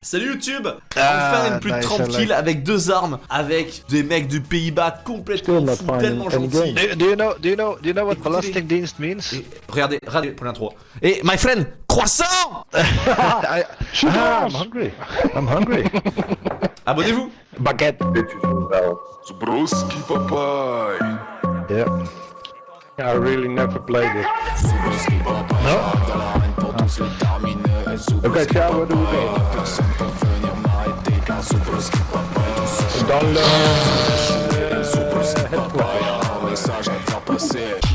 Salut YouTube Ah, Enfin une plus nice, tranquille avec deux armes, avec des mecs du Pays-Bas complètement fous, tellement gentils. Do, do you know? Do you know? Do you know what ballistic dienst means? Et regardez, regardez pour l'intro. Et my friend, croissant I, ah, I'm hungry. I'm hungry. Abonnez-vous Baguette. Zbruski papai. Yeah. I really never played it. Okay, ciao, we go? Dans le.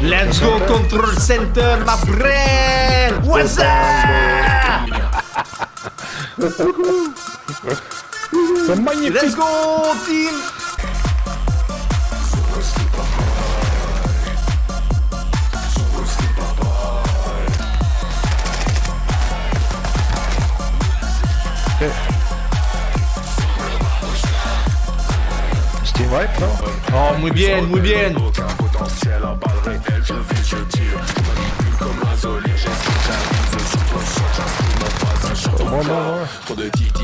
Let's go control center, my friend What's up? C'est magnifique. Let's go team Oh, muy bien, muy bien.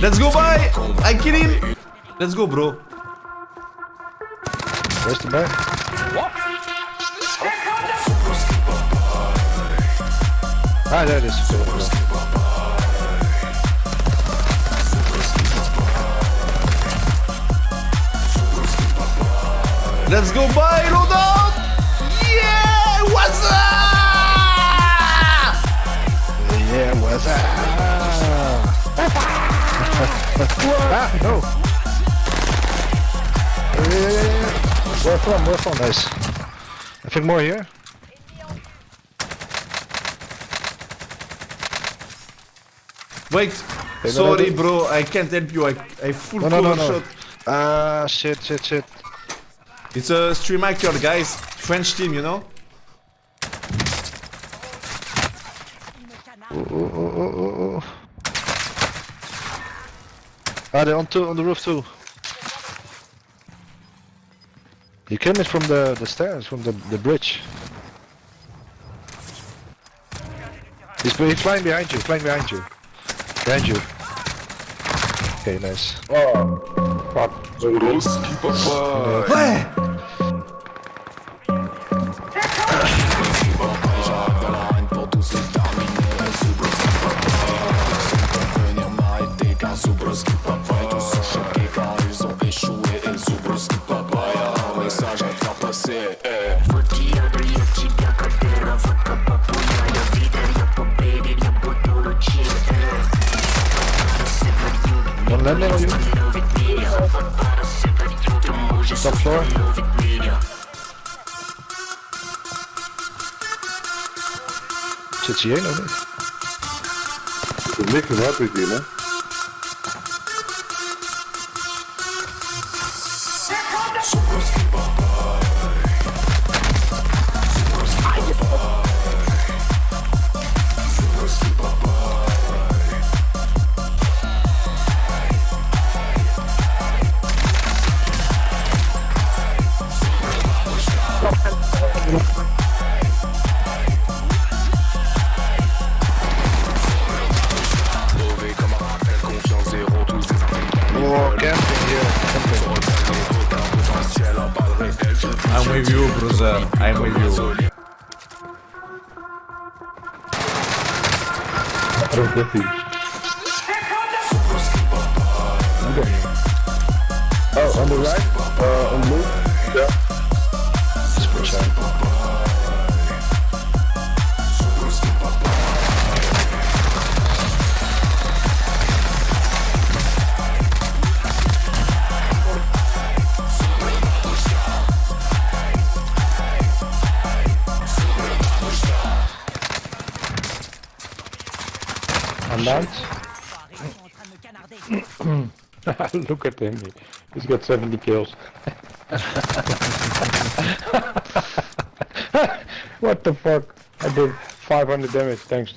Let's go, bye I kill him Let's go, bro. Reste bien. Ah, là. Là. Let's go boy, load Yeah What's up Yeah, what's up? ah, no. Yeah. Where from? Where from? Nice. I think more here. Wait, no, sorry no. bro, I can't help you, I, I full No, no, no, no. shot. Ah, shit, shit, shit. It's a stream hacker guys, French team, you know? Oh, oh, oh, oh, oh, oh. Ah, they're on, two, on the roof too. You came in from the, the stairs, from the, the bridge. He's, he's flying behind you, flying behind you. Behind you. Okay, nice. Oh, fuck. Zbruski papai. Ouais landing on you. Top floor. Zit hij hier nog niet? Is niks wat ik hier, hè? With I'm with you. These. Okay. Oh, on the right? Uh, on blue? Yeah. On land. Look at him. He's got 70 kills. what the fuck? I did 500 damage, thanks.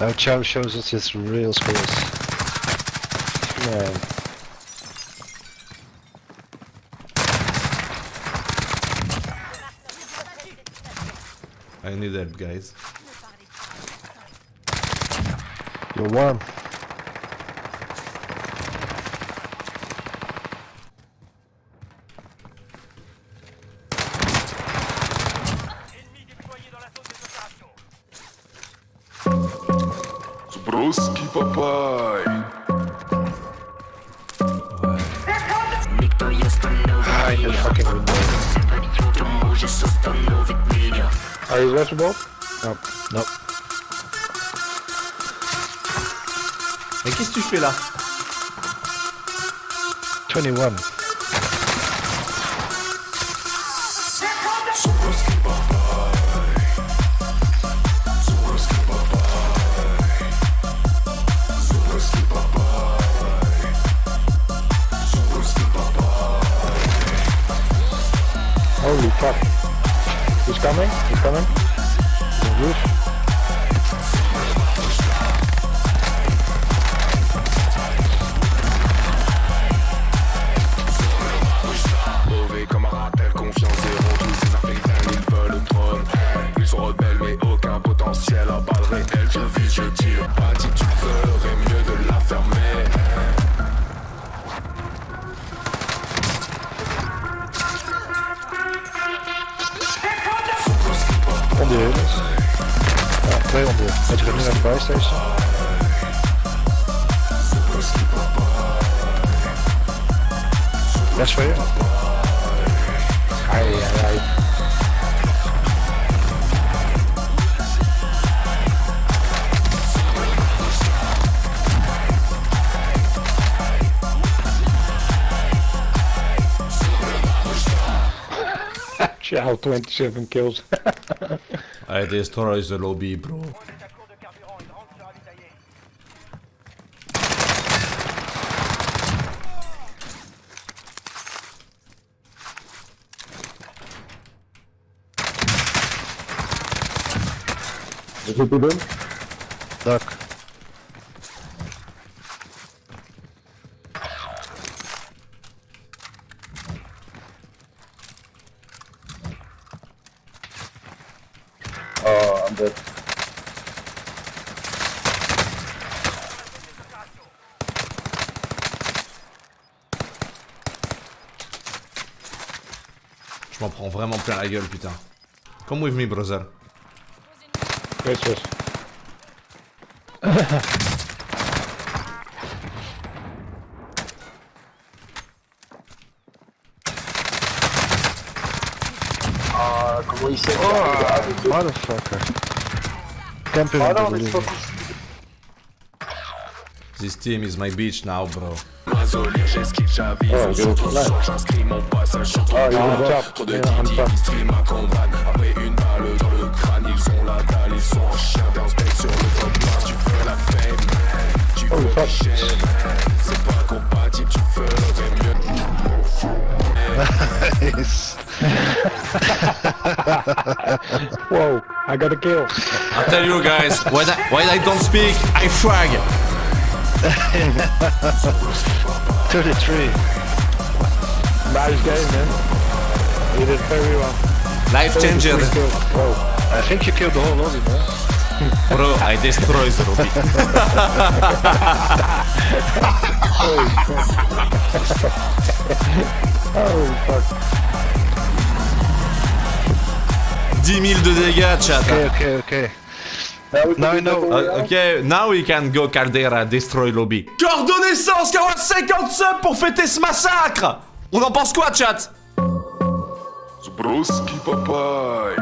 Now Chow shows us his real skills. Man. I need help, guys. You're warm. Zbruski papaj in the fucking window. Are you rushable? Nope. Nope. Mais qu'est-ce que tu fais là 21. Holy fuck. He's coming, he's coming? The nu naar de buy station? Best voor je. Ai, ai, ai. Ciao, 27 kills. I destroy the lobby, bro. Oh, I'm dead. Je m'en prends vraiment plein la gueule, putain. Come with me, brother. Yes, yes. Ah, comment Oh, motherfucker. Camping on non, the mais c'est building. pas possible. This team is my beach now, bro. Mazolir, j'esquive, j'avise Oh, On yo, s'auto là. j'inscris mon passage sur ton Ah, il est bras. en top. Trop de Il est en Didi qui stream ma combat Après une balle dans le crâne Ils ont la dalle, ils sont en chien D'un sur le top noir Tu veux la fame Tu Oh, veux fuck. les C'est pas compatible, tu ferais mieux Whoa, I got a kill. I tell you guys, when I, when I don't speak, I frag. 33. Nice game, man. You did very well. Life changer. I think you killed the whole lobby, man. Bro, I destroy the lobby. Oh, fuck. 10 000 de dégâts, chat. Okay, okay, okay. Now we Now I know. Uh, ok, now we can go Caldera, destroy lobby. Cœur de naissance, 50 subs pour fêter ce massacre On en pense quoi, chat? Zbruski papaj